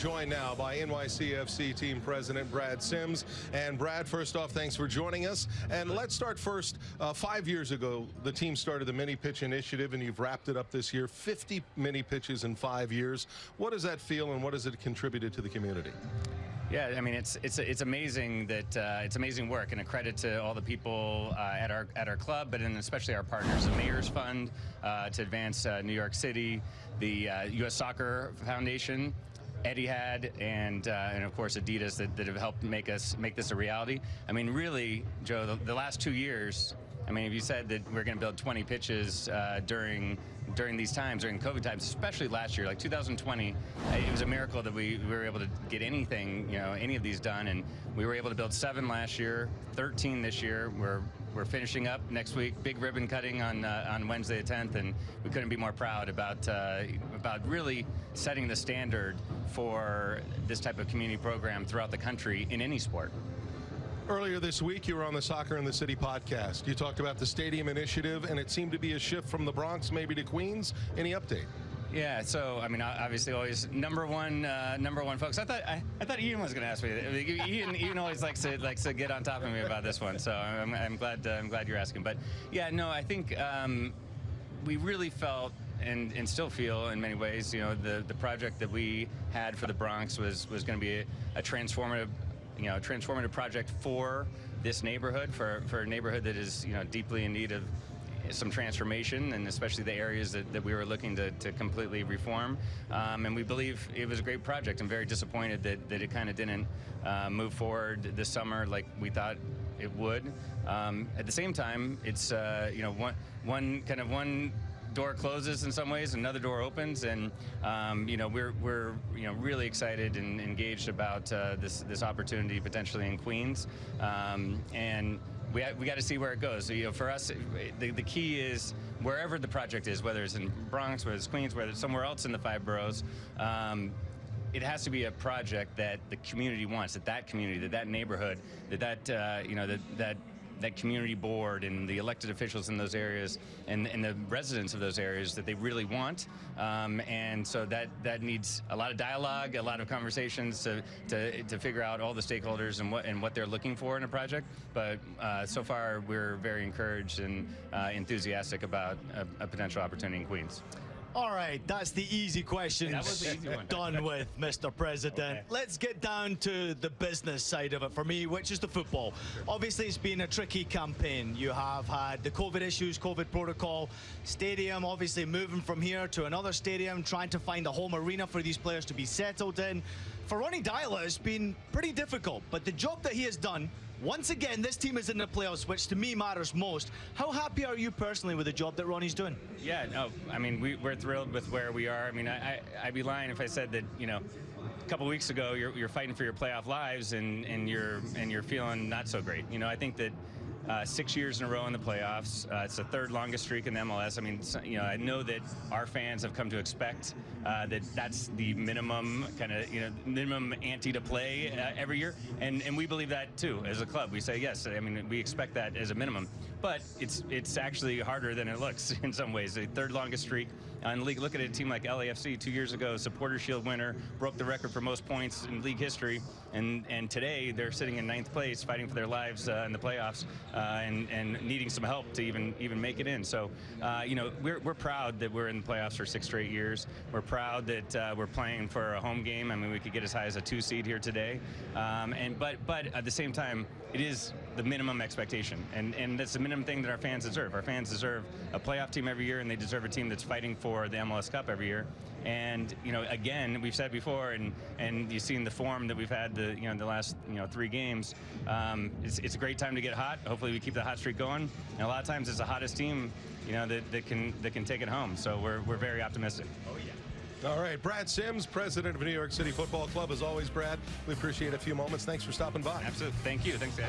joined now by NYCFC team president Brad Sims. And Brad, first off, thanks for joining us. And let's start first. Uh, five years ago, the team started the mini pitch initiative, and you've wrapped it up this year. 50 mini pitches in five years. What does that feel, and what has it contributed to the community? Yeah, I mean it's it's it's amazing that uh, it's amazing work, and a credit to all the people uh, at our at our club, but and especially our partners, the Mayor's Fund uh, to advance uh, New York City, the U.S. Uh, Soccer Foundation, Etihad and uh, and of course Adidas that, that, have helped make us make this a reality. I mean, really, Joe, the, the last two years. I mean, if you said that we're going to build 20 pitches uh, during during these times, during COVID times, especially last year, like 2020, it was a miracle that we, we, were able to get anything, you know, any of these done. And we were able to build seven last year, 13 this year. We're we're finishing up next week, big ribbon cutting on uh, on Wednesday the 10th, and we couldn't be more proud about uh, about really setting the standard for this type of community program throughout the country in any sport. Earlier this week, you were on the Soccer in the City podcast. You talked about the stadium initiative, and it seemed to be a shift from the Bronx maybe to Queens. Any update? Yeah, so I mean, obviously, always number one, uh, number one, folks. I thought I, I thought Ian was going to ask me. I mean, Ian, Ian always likes to likes to get on top of me about this one, so I'm, I'm glad uh, I'm glad you're asking. But yeah, no, I think um, we really felt and, and still feel in many ways, you know, the, the project that we had for the Bronx was was going to be a, a transformative you know, a transformative project for this neighborhood, for, for a neighborhood that is, you know, deeply in need of some transformation, and especially the areas that, that we were looking to, to completely reform. Um, and we believe it was a great project. I'm very disappointed that, that it kind of didn't uh, move forward this summer like we thought it would. Um, at the same time, it's uh, you know one one kind of one door closes in some ways, another door opens, and um, you know we're we're you know really excited and engaged about uh, this this opportunity potentially in Queens, um, and we we got to see where it goes. So, you know, for us, the the key is wherever the project is, whether it's in Bronx, whether it's Queens, whether it's somewhere else in the five boroughs. Um, it has to be a project that the community wants, that that community, that that neighborhood, that that uh, you know that that that community board and the elected officials in those areas and, and the residents of those areas that they really want. Um, and so that, that needs a lot of dialogue, a lot of conversations to, to, to figure out all the stakeholders and what, and what they're looking for in a project. But uh, so far, we're very encouraged and uh, enthusiastic about a, a potential opportunity in Queens. All right, that's the easy questions the easy done with, Mr. President. Okay. Let's get down to the business side of it for me, which is the football. Sure. Obviously, it's been a tricky campaign. You have had the COVID issues, COVID protocol, stadium obviously moving from here to another stadium, trying to find a home arena for these players to be settled in. For Ronny Deila, it's been pretty difficult, but the job that he has done once again, this team is in the playoffs, which to me matters most. How happy are you personally with the job that Ronny's doing? Yeah, no, I mean, we, are thrilled with where we are. I mean, I, I, would be lying if I said that, you know, a couple weeks ago you're, you're fighting for your playoff lives and, and you're and you're feeling not so great. You know, I think that uh, six years in a row in the playoffs. Uh, it's the third longest streak in the MLS. I mean, you know, I know that our fans have come to expect uh, that that's the minimum kind of, you know, minimum ante to play uh, every year, and and we believe that too as a club. We say yes. I mean, we expect that as a minimum, but it's it's actually harder than it looks in some ways. The third longest streak in the league. Look at a team like LAFC two years ago, Supporter Shield winner, broke the record for most points in league history, and and today they're sitting in ninth place, fighting for their lives uh, in the playoffs, and and needing some help to even even make it in. So, uh, you know, we're we're proud that we're in the playoffs for six straight years. We're proud that uh, we're playing for a home game. I mean, we could get as high as a two seed here today, um, and but but at the same time, it is the minimum expectation, and and that's the minimum thing that our fans deserve. Our fans deserve a playoff team every year, and they deserve a team that's fighting for for the MLS Cup every year. And you know, again, we've said before, and and you've seen the form that we've had the you know the last you know three games. Um, it's, it's a great time to get hot. Hopefully, we keep the hot streak going. And a lot of times, it's the hottest team, you know, that, that can that can take it home. So we're we're very optimistic. Oh yeah. All right, Brad Sims, president of New York City Football Club. As always, Brad, we appreciate a few moments. Thanks for stopping by. Absolutely. Thank you. Thanks, guys.